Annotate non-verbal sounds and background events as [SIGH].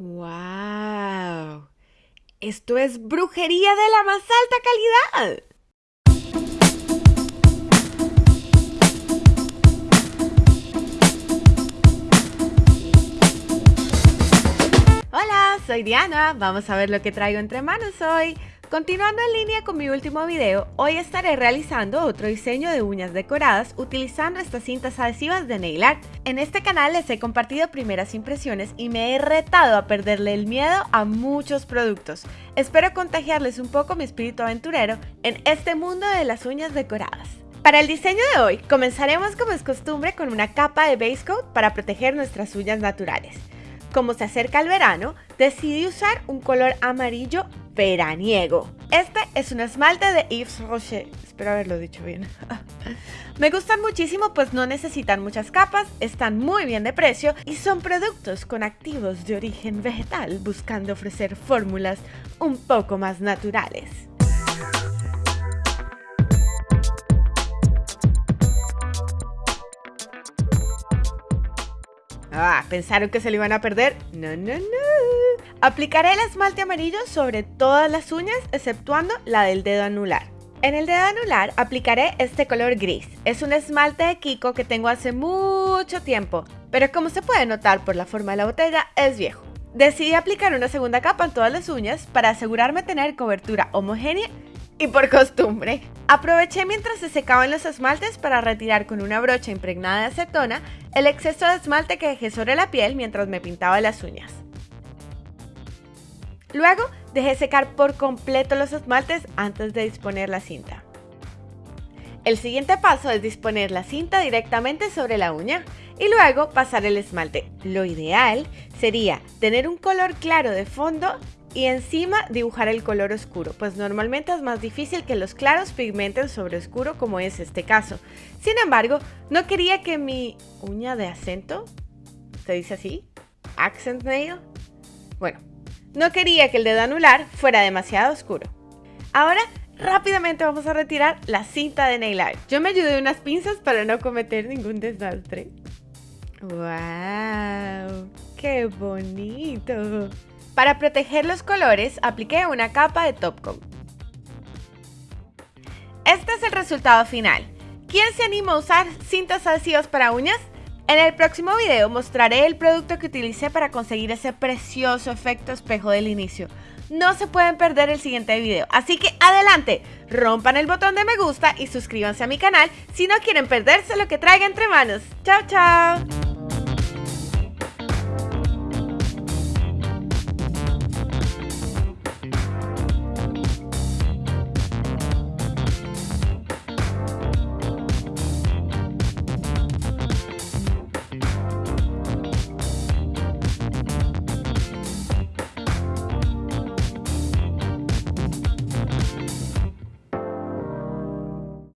¡Wow! Esto es brujería de la más alta calidad. Hola, soy Diana. Vamos a ver lo que traigo entre manos hoy. Continuando en línea con mi último video, hoy estaré realizando otro diseño de uñas decoradas utilizando estas cintas adhesivas de Nail Art. En este canal les he compartido primeras impresiones y me he retado a perderle el miedo a muchos productos. Espero contagiarles un poco mi espíritu aventurero en este mundo de las uñas decoradas. Para el diseño de hoy, comenzaremos como es costumbre con una capa de base coat para proteger nuestras uñas naturales. Como se acerca el verano, decidí usar un color amarillo veraniego. Este es un esmalte de Yves Rocher. Espero haberlo dicho bien. [LAUGHS] Me gustan muchísimo pues no necesitan muchas capas, están muy bien de precio y son productos con activos de origen vegetal buscando ofrecer fórmulas un poco más naturales. Ah, ¿pensaron que se lo iban a perder? No, no, no. Aplicaré el esmalte amarillo sobre todas las uñas, exceptuando la del dedo anular. En el dedo anular aplicaré este color gris. Es un esmalte de Kiko que tengo hace mucho tiempo, pero como se puede notar por la forma de la botella, es viejo. Decidí aplicar una segunda capa en todas las uñas para asegurarme tener cobertura homogénea y por costumbre, aproveché mientras se secaban los esmaltes para retirar con una brocha impregnada de acetona el exceso de esmalte que dejé sobre la piel mientras me pintaba las uñas. Luego dejé secar por completo los esmaltes antes de disponer la cinta. El siguiente paso es disponer la cinta directamente sobre la uña y luego pasar el esmalte. Lo ideal sería tener un color claro de fondo y encima dibujar el color oscuro, pues normalmente es más difícil que los claros pigmenten sobre oscuro como es este caso. Sin embargo, no quería que mi uña de acento, ¿se dice así? Accent nail. Bueno, no quería que el dedo anular fuera demasiado oscuro. Ahora rápidamente vamos a retirar la cinta de nail art. Yo me ayudé unas pinzas para no cometer ningún desastre. ¡Wow! ¡Qué bonito! Para proteger los colores, apliqué una capa de top coat. Este es el resultado final. ¿Quién se anima a usar cintas adhesivas para uñas? En el próximo video mostraré el producto que utilicé para conseguir ese precioso efecto espejo del inicio. No se pueden perder el siguiente video, así que adelante, rompan el botón de me gusta y suscríbanse a mi canal si no quieren perderse lo que traiga entre manos. ¡Chao, chao!